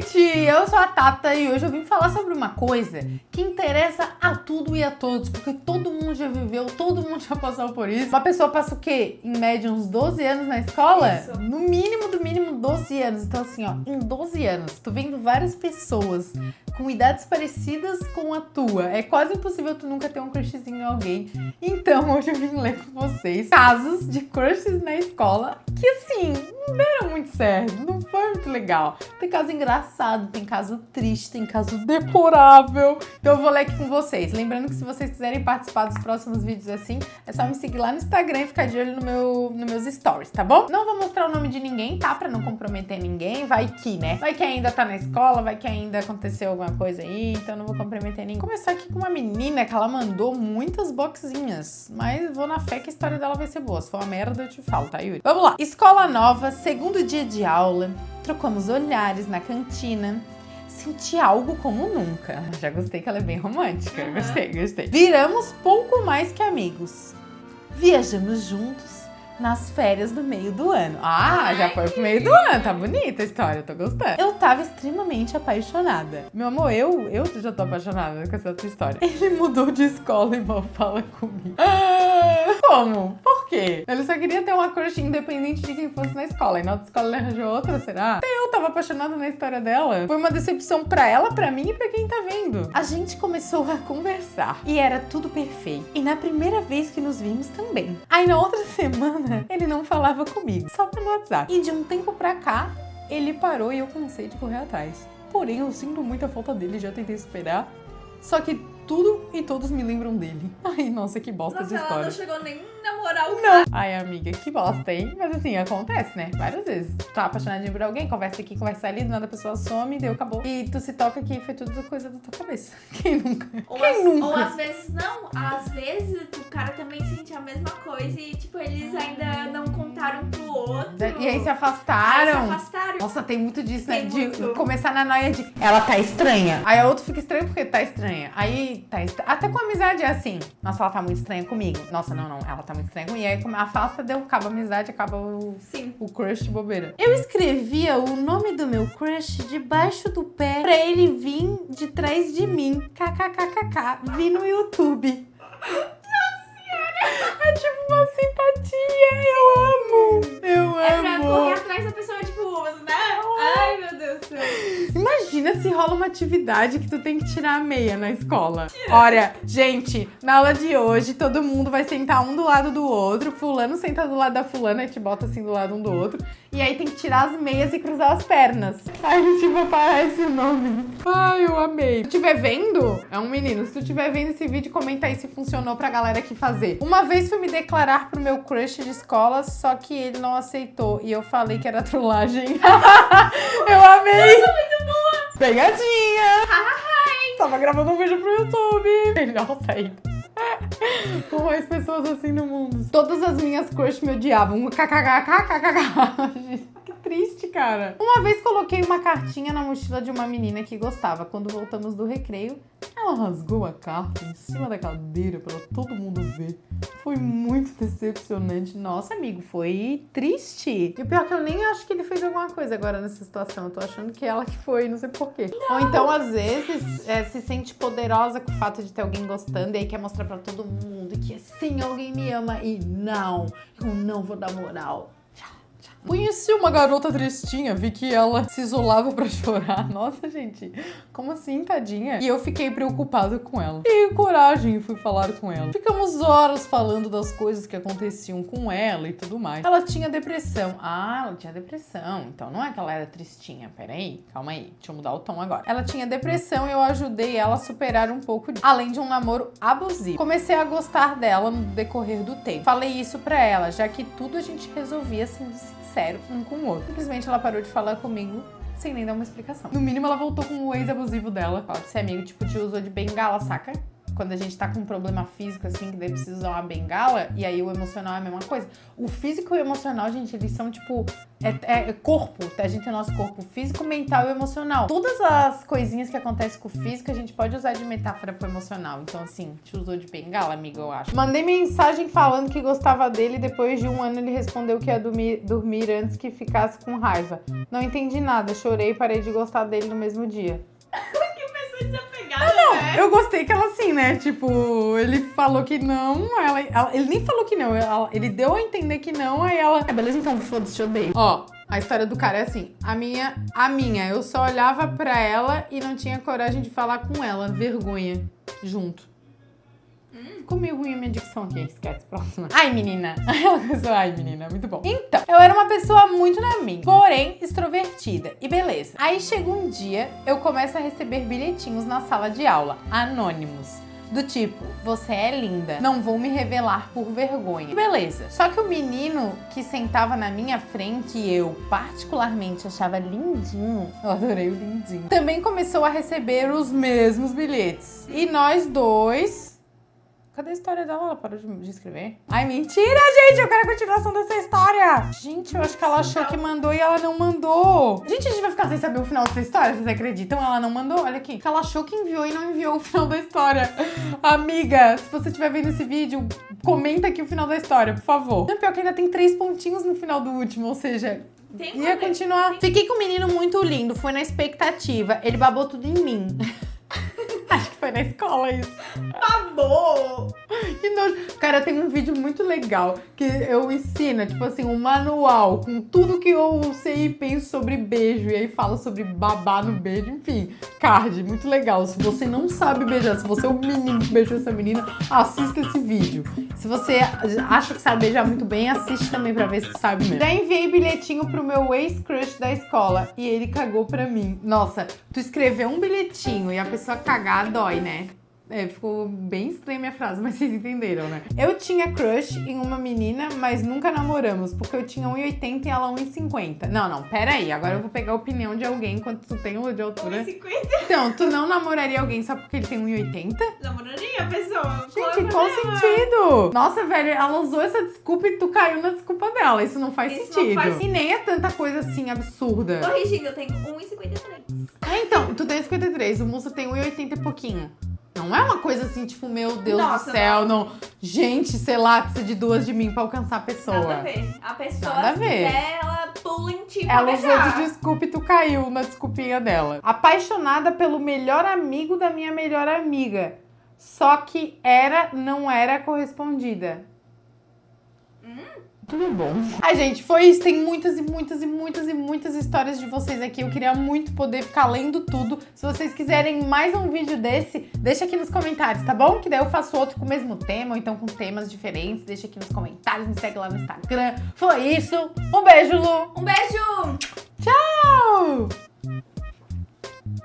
gente! Eu sou a Tata e hoje eu vim falar sobre uma coisa que interessa a tudo e a todos, porque todo mundo já viveu, todo mundo já passou por isso. Uma pessoa passa o quê? Em média uns 12 anos na escola? Isso. No mínimo, do mínimo 12 anos. Então assim, ó, em 12 anos, tu vendo várias pessoas com idades parecidas com a tua. É quase impossível tu nunca ter um crushzinho em alguém. Então hoje eu vim ler com vocês casos de crushes na escola que assim, não deram muito certo, não foi muito legal. Tem caso engraçado, tem caso triste, tem caso deplorável. Então eu vou ler aqui com vocês. Lembrando que se vocês quiserem participar dos próximos vídeos assim, é só me seguir lá no Instagram e ficar de olho no meu, nos meus stories, tá bom? Não vou mostrar o nome de ninguém, tá? Pra não comprometer ninguém. Vai que, né? Vai que ainda tá na escola, vai que ainda aconteceu alguma coisa aí, então não vou comprometer ninguém. Começar aqui com uma menina que ela mandou muitas boxinhas, mas vou na fé que a história dela vai ser boa. Se for uma merda, eu te falo, tá, Yuri? Vamos lá. Escola nova, segundo dia de aula, trocamos olhares na cantina. Senti algo como nunca. Já gostei que ela é bem romântica. Uhum. Gostei, gostei. Viramos pouco mais que amigos. Viajamos juntos nas férias do meio do ano. Ah, já foi pro meio do ano. Tá bonita a história, tô gostando. Eu tava extremamente apaixonada. Meu amor, eu, eu já tô apaixonada com essa tua história. Ele mudou de escola e mal fala comigo. Ah, como? Por quê? Ele só queria ter uma crush independente de quem fosse na escola. E na outra escola ele arranjou outra, será? Até eu tava apaixonada na história dela. Foi uma decepção pra ela, pra mim e pra quem tá vendo. A gente começou a conversar e era tudo perfeito. E na primeira vez que nos vimos também. Aí na outra semana ele não falava comigo, só pelo WhatsApp. E de um tempo pra cá, ele parou e eu cansei de correr atrás. Porém, eu sinto muita falta dele, já tentei superar. Só que tudo e todos me lembram dele. Ai, nossa, que bosta Nossa, ela história. não chegou nem o Não. Ai, amiga, que bosta, hein? Mas assim, acontece, né? Várias vezes. Tu tá apaixonadinho por alguém, conversa aqui, conversa ali, do nada a pessoa some, deu, acabou. E tu se toca que foi tudo coisa da tua cabeça. Quem nunca? Ou, Quem às, nunca? ou às vezes não, às vezes o cara também sente a mesma coisa e tipo, eles ainda não contaram pro outro. E aí se Aí se afastaram. afastaram. Nossa, tem muito disso, né? Tem de muito. começar na noia de ela tá estranha. Aí a outra fica estranha porque tá estranha. Aí tá estranha. Até com amizade é assim. Nossa, ela tá muito estranha comigo. Nossa, não, não. Ela tá muito E aí afasta, deu, acaba a amizade, acaba o, Sim. o crush de bobeira. Eu escrevia o nome do meu crush debaixo do pé pra ele vir de trás de mim. KKKKK. Vi no YouTube. É tipo uma simpatia. Eu amo. Eu É pra amo. correr atrás da pessoa, tipo, né? Ai, meu Deus do céu. Imagina se rola uma atividade que tu tem que tirar a meia na escola. Olha, gente, na aula de hoje todo mundo vai sentar um do lado do outro. Fulano senta do lado da fulana, gente bota assim do lado um do outro. E aí tem que tirar as meias e cruzar as pernas. Ai, tipo, aparece o nome. Ai, eu amei. Se tu estiver vendo, é um menino. Se tu estiver vendo esse vídeo, comenta aí se funcionou pra galera aqui fazer. Uma vez fui me declarar pro meu crush de escola, só que ele não aceitou. E eu falei que era trollagem. eu amei. Pegadinha! Tava gravando um vídeo pro YouTube. Melhor sair. Com mais pessoas assim no mundo. Todas as minhas crush me odiavam. KKKKKKK. Que triste, cara. Uma vez coloquei uma cartinha na mochila de uma menina que gostava. Quando voltamos do recreio, ela rasgou a carta em cima da cadeira pra todo mundo ver. Foi muito decepcionante. Nossa, amigo, foi triste. E o pior é que eu nem acho que ele fez alguma coisa agora nessa situação. Eu tô achando que ela que foi, não sei porquê. Ou então, às vezes, é, se sente poderosa com o fato de ter alguém gostando e aí quer mostrar pra todo mundo que sim, alguém me ama e não, eu não vou dar moral. Conheci uma garota tristinha, vi que ela se isolava pra chorar. Nossa, gente, como assim, tadinha? E eu fiquei preocupada com ela. E coragem, e fui falar com ela. Ficamos horas falando das coisas que aconteciam com ela e tudo mais. Ela tinha depressão. Ah, ela tinha depressão. Então não é que ela era tristinha. Peraí, calma aí. Deixa eu mudar o tom agora. Ela tinha depressão e eu ajudei ela a superar um pouco, disso. além de um namoro abusivo. Comecei a gostar dela no decorrer do tempo. Falei isso pra ela, já que tudo a gente resolvia sincero um com o outro. Simplesmente ela parou de falar comigo sem nem dar uma explicação. No mínimo, ela voltou com o ex abusivo dela. Pode ser amigo, tipo, te usou de bengala, saca? Quando a gente tá com um problema físico, assim, que daí precisa usar uma bengala, e aí o emocional é a mesma coisa. O físico e o emocional, gente, eles são tipo. É, é corpo, a gente tem nosso corpo físico, mental e emocional. Todas as coisinhas que acontecem com o físico, a gente pode usar de metáfora pro emocional. Então, assim, te usou de bengala, amiga, eu acho. Mandei mensagem falando que gostava dele, depois de um ano ele respondeu que ia dormir, dormir antes que ficasse com raiva. Não entendi nada, chorei e parei de gostar dele no mesmo dia. Pessoa desapegada, não, né? Eu gostei que ela assim, né? Tipo, ele falou que não, ela, ela- ele nem falou que não, ela- ele deu a entender que não, aí ela. É, beleza, então foda-se, te odeio. Ó, a história do cara é assim: a minha, a minha, eu só olhava pra ela e não tinha coragem de falar com ela, vergonha, junto. Ficou meio ruim a minha dicção aqui, esquece, próxima. Ai, menina. Ai, menina, muito bom. Então, eu era uma pessoa muito na minha, porém extrovertida. E beleza. Aí chega um dia, eu começo a receber bilhetinhos na sala de aula, anônimos. Do tipo, você é linda, não vou me revelar por vergonha. Beleza. Só que o menino que sentava na minha frente e eu particularmente achava lindinho, eu adorei o lindinho, também começou a receber os mesmos bilhetes. E nós dois Cadê a história dela? Ela parou de, escrever? Ai, mentira, gente! Eu quero a continuação dessa história! Gente, eu acho que ela achou que mandou e ela não mandou. Gente, a gente vai ficar sem saber o final dessa história, vocês acreditam? Ela não mandou? Olha aqui. Ela achou que enviou e não enviou o final da história. Amiga, se você estiver vendo esse vídeo, comenta aqui o final da história, por favor. Não, pior que ainda tem três pontinhos no final do último, ou seja, Tem ia continuar. Fiquei com um menino muito lindo, foi na expectativa. Ele babou tudo em mim. Foi na escola isso. Babou! Que nojo. Cara, tem um vídeo muito legal que eu ensino, tipo assim, um manual com tudo que eu sei e penso sobre beijo. E aí fala sobre babar no beijo, enfim. Card, muito legal. Se você não sabe beijar, se você é o menino que beijou essa menina, assista esse vídeo. Se você acha que sabe beijar muito bem, assiste também pra ver se sabe mesmo. Já enviei bilhetinho pro meu ex-crush da escola e ele cagou pra mim. Nossa, tu escreveu um bilhetinho e a pessoa cagar dói, né? É, ficou bem estranha minha frase, mas vocês entenderam, né? Eu tinha crush em uma menina, mas nunca namoramos, porque eu tinha 1,80 e ela 1,50. Não, não, pera aí. Agora eu vou pegar a opinião de alguém enquanto tu tem de altura. 1,50 Então, tu não namoraria alguém só porque ele tem 1,80? namoraria a pessoa. Gente, qual sentido? Nossa, velho, ela usou essa desculpa e tu caiu na desculpa dela. Isso não faz Isso não sentido. faz- E nem é tanta coisa assim absurda. Corrigindo, eu tenho 1,53. Ah, então, tu tem 53, o moço tem 1,80 e pouquinho. Não é uma coisa assim, tipo, meu Deus Nossa, do céu, não. Gente, sei lá, precisa de duas de mim pra alcançar a pessoa. Nada a ver. A pessoa, Nada a ver. quiser, ela pula em ti Ela usou de desculpa e tu caiu na desculpinha dela. Apaixonada pelo melhor amigo da minha melhor amiga. Só que era, não era correspondida. Tudo bom. Ai, gente, foi isso. Tem muitas e muitas e muitas e muitas histórias de vocês aqui. Eu queria muito poder ficar lendo tudo. Se vocês quiserem mais um vídeo desse, deixa aqui nos comentários, tá bom? Que daí eu faço outro com o mesmo tema, ou então com temas diferentes. Deixa aqui nos comentários, me segue lá no Instagram. Foi isso. Um beijo, Lu. Um beijo! Tchau!